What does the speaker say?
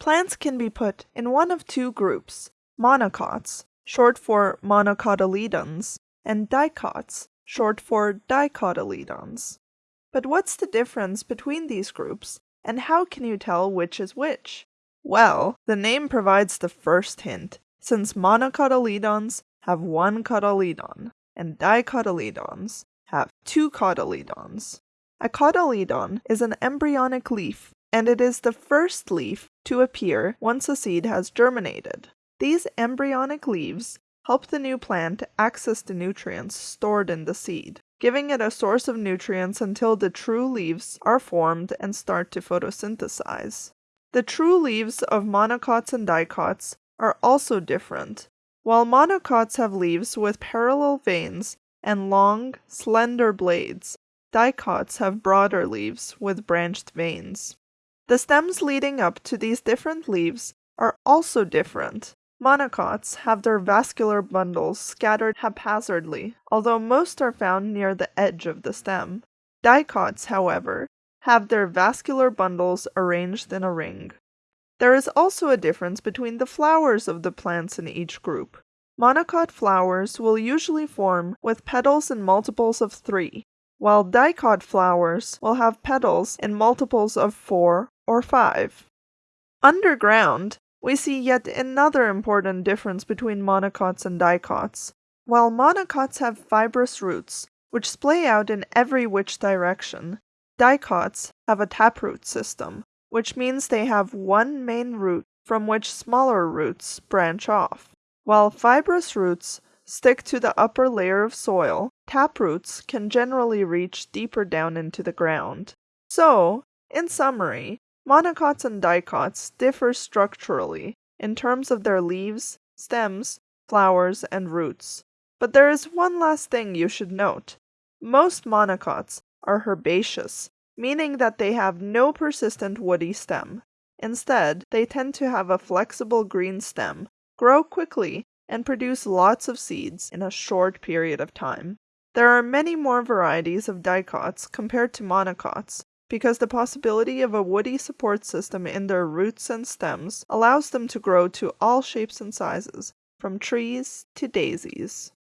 Plants can be put in one of two groups, monocots, short for monocotyledons, and dicots, short for dicotyledons. But what's the difference between these groups, and how can you tell which is which? Well, the name provides the first hint, since monocotyledons have one cotyledon, and dicotyledons have two cotyledons. A cotyledon is an embryonic leaf, and it is the first leaf to appear once a seed has germinated. These embryonic leaves help the new plant access the nutrients stored in the seed, giving it a source of nutrients until the true leaves are formed and start to photosynthesize. The true leaves of monocots and dicots are also different. While monocots have leaves with parallel veins and long, slender blades, dicots have broader leaves with branched veins. The stems leading up to these different leaves are also different. Monocots have their vascular bundles scattered haphazardly, although most are found near the edge of the stem. Dicots, however, have their vascular bundles arranged in a ring. There is also a difference between the flowers of the plants in each group. Monocot flowers will usually form with petals in multiples of three, while dicot flowers will have petals in multiples of four or five. Underground, we see yet another important difference between monocots and dicots. While monocots have fibrous roots, which splay out in every which direction, dicots have a taproot system, which means they have one main root from which smaller roots branch off. While fibrous roots stick to the upper layer of soil, taproots can generally reach deeper down into the ground. So, in summary, monocots and dicots differ structurally in terms of their leaves, stems, flowers, and roots. But there is one last thing you should note. Most monocots are herbaceous, meaning that they have no persistent woody stem. Instead, they tend to have a flexible green stem, grow quickly, and produce lots of seeds in a short period of time. There are many more varieties of dicots compared to monocots, because the possibility of a woody support system in their roots and stems allows them to grow to all shapes and sizes, from trees to daisies.